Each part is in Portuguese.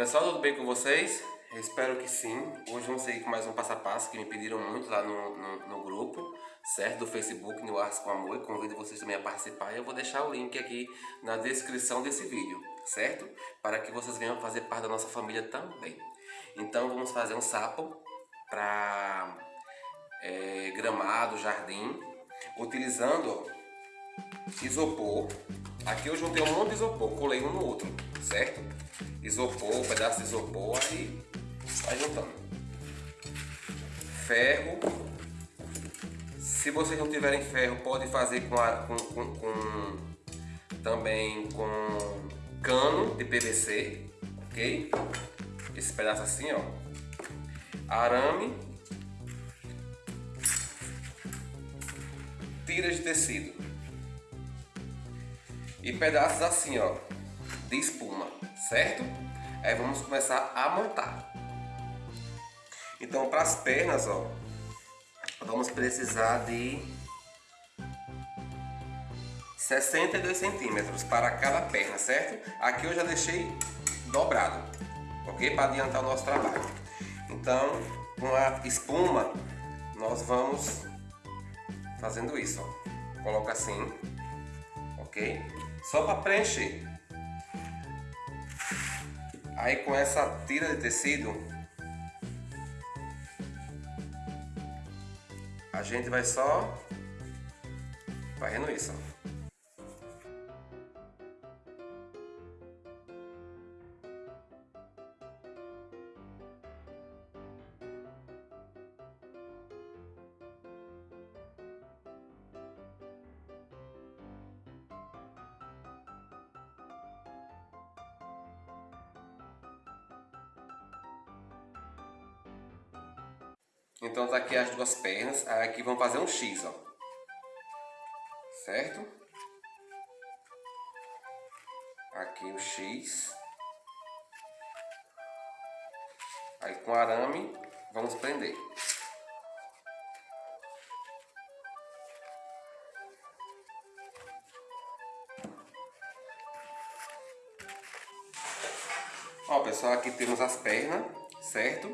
Pessoal, tudo bem com vocês? espero que sim. Hoje vamos seguir com mais um passo a passo que me pediram muito lá no, no, no grupo, certo? Do Facebook, no Ars com Amor. Convido vocês também a participar. Eu vou deixar o link aqui na descrição desse vídeo, certo? Para que vocês venham fazer parte da nossa família também. Então vamos fazer um sapo para é, gramado, jardim, utilizando isopor. Aqui eu juntei um monte de isopor, colei um no outro, certo? Isopor, um pedaço de isopor, aí vai juntando. Ferro. Se vocês não tiverem ferro, pode fazer com, a, com, com, com também com cano de PVC, ok? Esse pedaço assim, ó. Arame. Tiras de tecido. E pedaços assim, ó, de espuma, certo? Aí vamos começar a montar. Então, para as pernas, ó, vamos precisar de 62 centímetros para cada perna, certo? Aqui eu já deixei dobrado, ok? Para adiantar o nosso trabalho. Então, com a espuma, nós vamos fazendo isso, ó. Coloca assim, ok? Só para preencher. Aí com essa tira de tecido, a gente vai só fazendo isso. Então tá aqui as duas pernas, aqui vamos fazer um X, ó. Certo? Aqui o X. Aí com arame vamos prender. Ó pessoal, aqui temos as pernas, certo?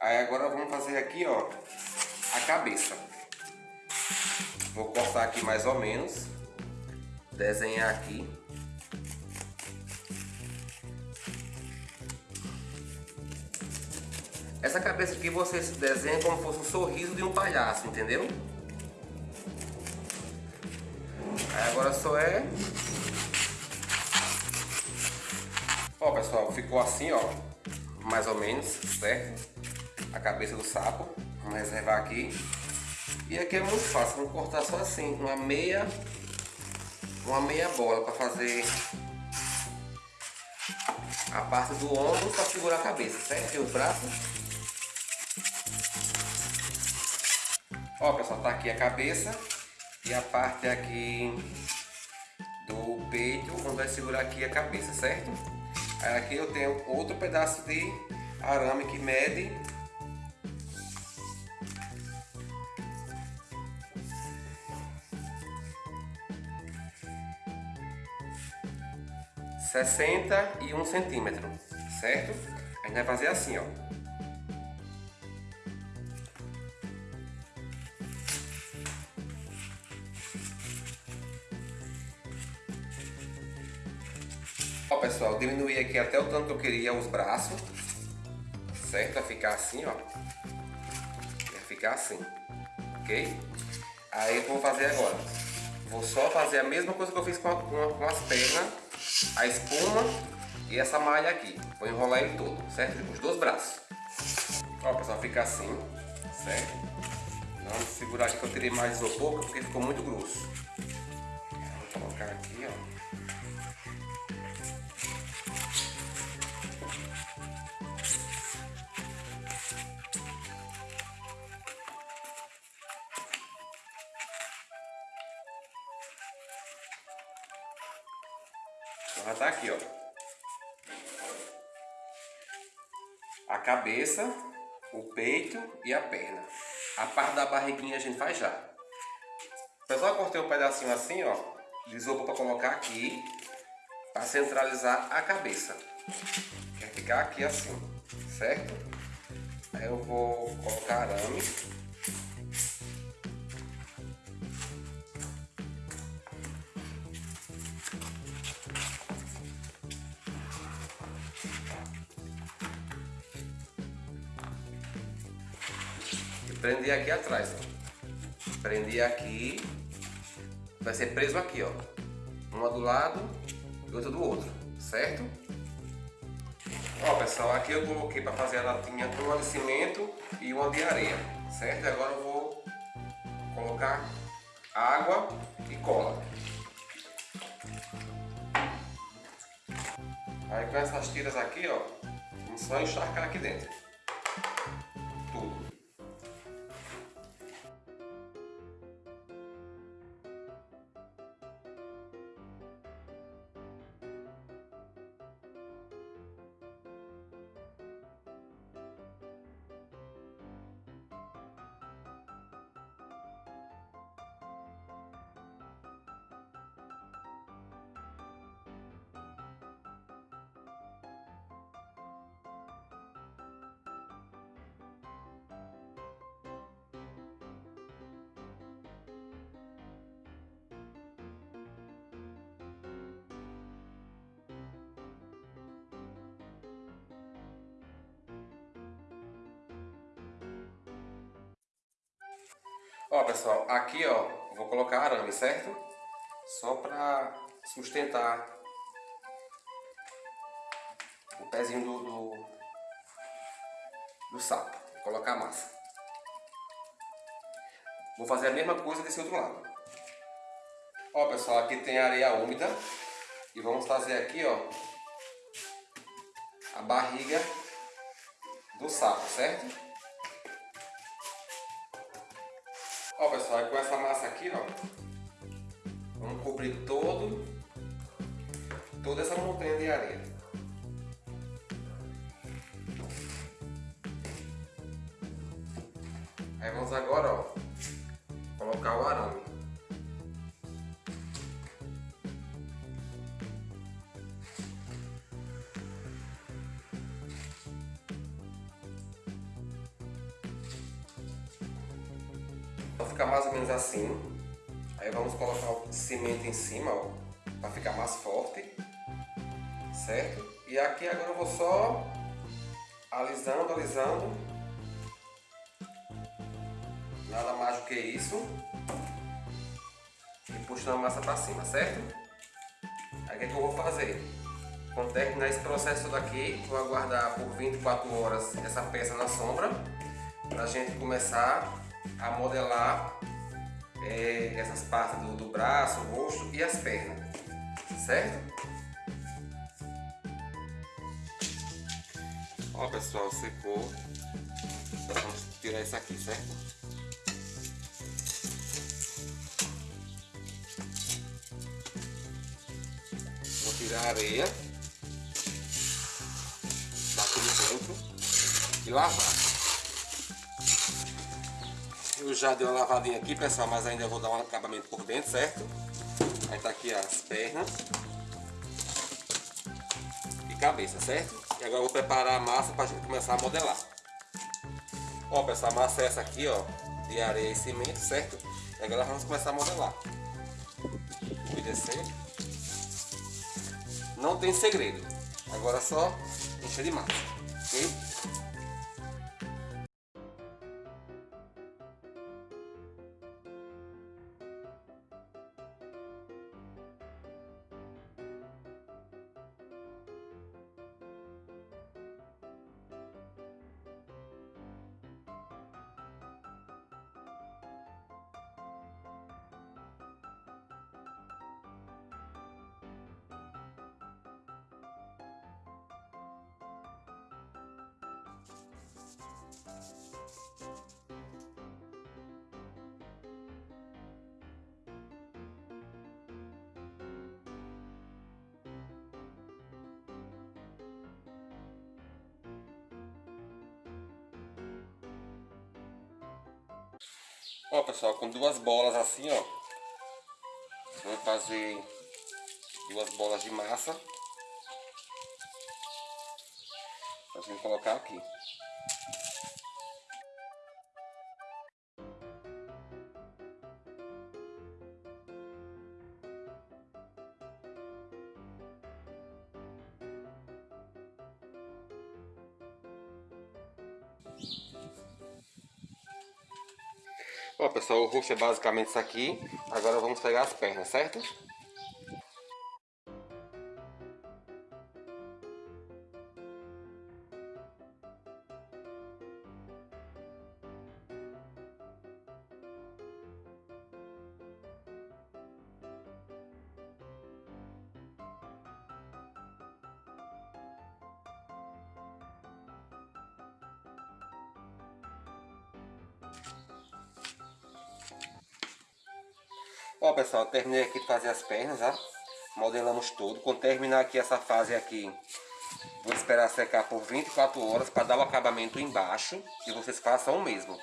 Aí agora vamos fazer aqui, ó, a cabeça. Vou cortar aqui mais ou menos. Desenhar aqui. Essa cabeça aqui você desenha como se fosse um sorriso de um palhaço, entendeu? Aí agora só é... Ó pessoal, ficou assim ó, mais ou menos, certo? A cabeça do sapo. Vamos reservar aqui. E aqui é muito fácil, vamos cortar só assim, uma meia, uma meia bola para fazer a parte do ombro para segurar a cabeça, certo? E os braços. Ó pessoal, tá aqui a cabeça e a parte aqui do peito, onde vai segurar aqui a cabeça, certo? Aí aqui eu tenho outro pedaço de arame que mede 61 centímetros, certo? A gente vai fazer assim, ó. Ó pessoal, diminuir aqui até o tanto que eu queria os braços, certo? Vai ficar assim, ó. Vai ficar assim, ok? Aí eu vou fazer agora. Vou só fazer a mesma coisa que eu fiz com, a, com, a, com as pernas a espuma e essa malha aqui. Vou enrolar ele todo, certo? Os dois braços. Ó, pessoal, fica assim, certo? Vamos segurar aqui que eu tirei mais isopor porque ficou muito grosso. Vou colocar aqui, ó. Já tá aqui, ó. A cabeça, o peito e a perna. A parte da barriguinha a gente faz já. Eu cortei um pedacinho assim, ó, de para colocar aqui, para centralizar a cabeça. Quer ficar aqui assim, certo? Aí eu vou colocar arame. Prender aqui atrás, ó. Prender aqui. Vai ser preso aqui, ó. Uma do lado e outra do outro, certo? Ó pessoal, aqui eu coloquei para fazer a latinha uma de cimento e uma de areia, certo? Agora eu vou colocar água e cola. Aí com essas tiras aqui, ó, vamos só encharcar aqui dentro. Ó pessoal, aqui ó, vou colocar arame, certo? Só para sustentar o pezinho do, do, do sapo. Vou colocar a massa. Vou fazer a mesma coisa desse outro lado. Ó pessoal, aqui tem areia úmida. E vamos fazer aqui ó, a barriga do sapo, certo? Ó pessoal, com essa massa aqui, ó, vamos cobrir todo, toda essa montanha de areia. Aí vamos agora, ó, colocar o arame. Assim. Aí vamos colocar o cimento em cima, ó, para ficar mais forte, certo? E aqui agora eu vou só alisando, alisando. Nada mais do que isso. E puxando a massa para cima, certo? Aí o que, é que eu vou fazer? Quando terminar esse processo daqui, vou aguardar por 24 horas essa peça na sombra, para a gente começar a modelar é, essas partes do, do braço, o rosto e as pernas, certo? Ó pessoal, secou. Vamos tirar isso aqui, certo? Vou tirar a areia daqui de dentro e lavar. Eu já dei uma lavadinha aqui, pessoal, mas ainda vou dar um acabamento por dentro, certo? Aí tá aqui as pernas e cabeça, certo? E agora eu vou preparar a massa para a gente começar a modelar. Ó, pessoal, a massa é essa aqui, ó, de areia e cimento, certo? E agora vamos começar a modelar. Vou descer. Não tem segredo. Agora é só encher de massa, Ó pessoal, com duas bolas assim ó Vamos fazer duas bolas de massa. Pra gente colocar aqui. Ó pessoal, o rosto é basicamente isso aqui. Agora vamos pegar as pernas, certo? Ó pessoal, terminei aqui de fazer as pernas, ó. Modelamos tudo. Quando terminar aqui essa fase aqui, vou esperar secar por 24 horas para dar o acabamento embaixo. E vocês façam o mesmo,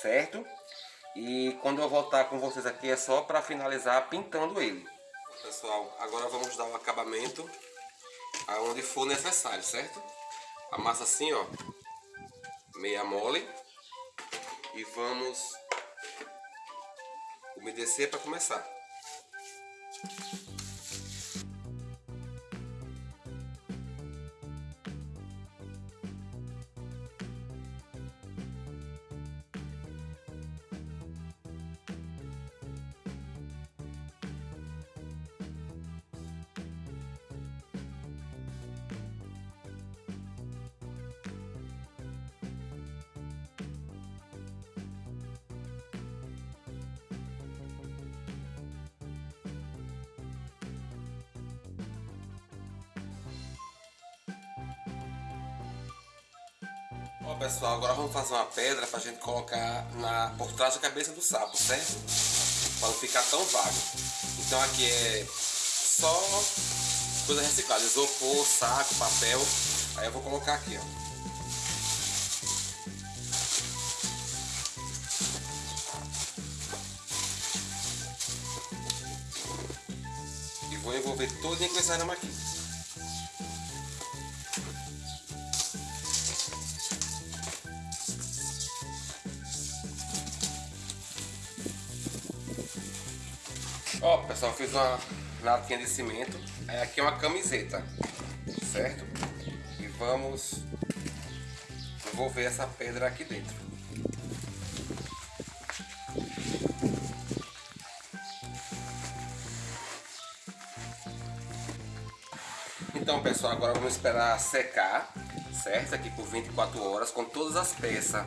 certo? E quando eu voltar com vocês aqui é só para finalizar pintando ele. Pessoal, agora vamos dar o acabamento aonde for necessário, certo? A massa assim, ó, meia mole. E vamos umedecer para começar. Pessoal, agora vamos fazer uma pedra pra gente colocar na, por trás da cabeça do sapo, certo? Pra não ficar tão vago. Então aqui é só coisa reciclada, isopor, saco, papel. Aí eu vou colocar aqui, ó. E vou envolver todo com esse arame aqui. Ó, pessoal, fiz uma latinha de cimento. Aí aqui é uma camiseta, certo? E vamos envolver essa pedra aqui dentro. Então, pessoal, agora vamos esperar secar, certo? Aqui por 24 horas, com todas as peças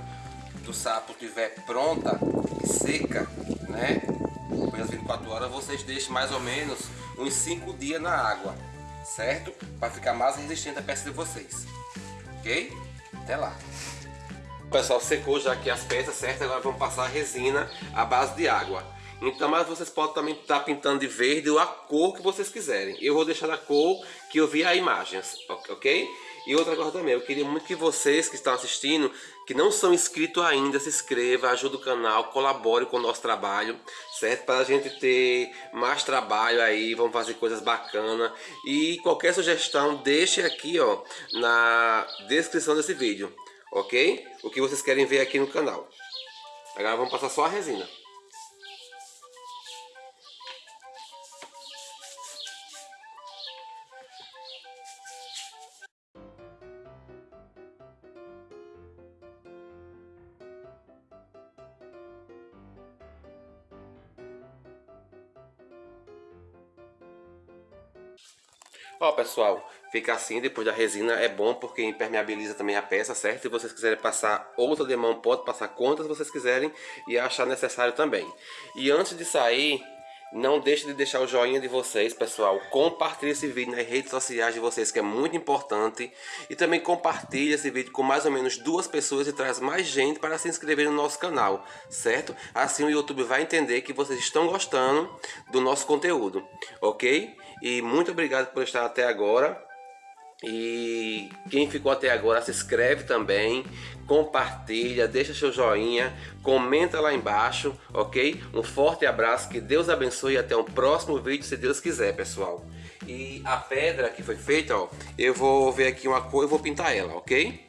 do sapo estiver pronta e seca, né? Depois das 24 horas, vocês deixem mais ou menos uns 5 dias na água, certo? Para ficar mais resistente a peça de vocês, ok? Até lá. Pessoal, secou já aqui as peças, certo? Agora vamos passar a resina à base de água. Então, mas vocês podem também estar tá pintando de verde ou a cor que vocês quiserem. Eu vou deixar a cor que eu vi as imagens, ok? E outra coisa também, eu queria muito que vocês que estão assistindo, que não são inscritos ainda, se inscreva, ajude o canal, colabore com o nosso trabalho, certo? Para a gente ter mais trabalho aí, vamos fazer coisas bacanas. E qualquer sugestão, deixe aqui ó, na descrição desse vídeo, ok? O que vocês querem ver aqui no canal. Agora vamos passar só a resina. Ó pessoal, fica assim depois da resina é bom porque impermeabiliza também a peça, certo? Se vocês quiserem passar outra de mão, pode passar quantas vocês quiserem e achar necessário também. E antes de sair, não deixe de deixar o joinha de vocês, pessoal. Compartilhe esse vídeo nas redes sociais de vocês, que é muito importante. E também compartilhe esse vídeo com mais ou menos duas pessoas e traz mais gente para se inscrever no nosso canal, certo? Assim o YouTube vai entender que vocês estão gostando do nosso conteúdo, ok? E muito obrigado por estar até agora. E quem ficou até agora se inscreve também, compartilha, deixa seu joinha, comenta lá embaixo, ok? Um forte abraço, que Deus abençoe e até o próximo vídeo, se Deus quiser, pessoal. E a pedra que foi feita, ó, eu vou ver aqui uma cor e vou pintar ela, ok?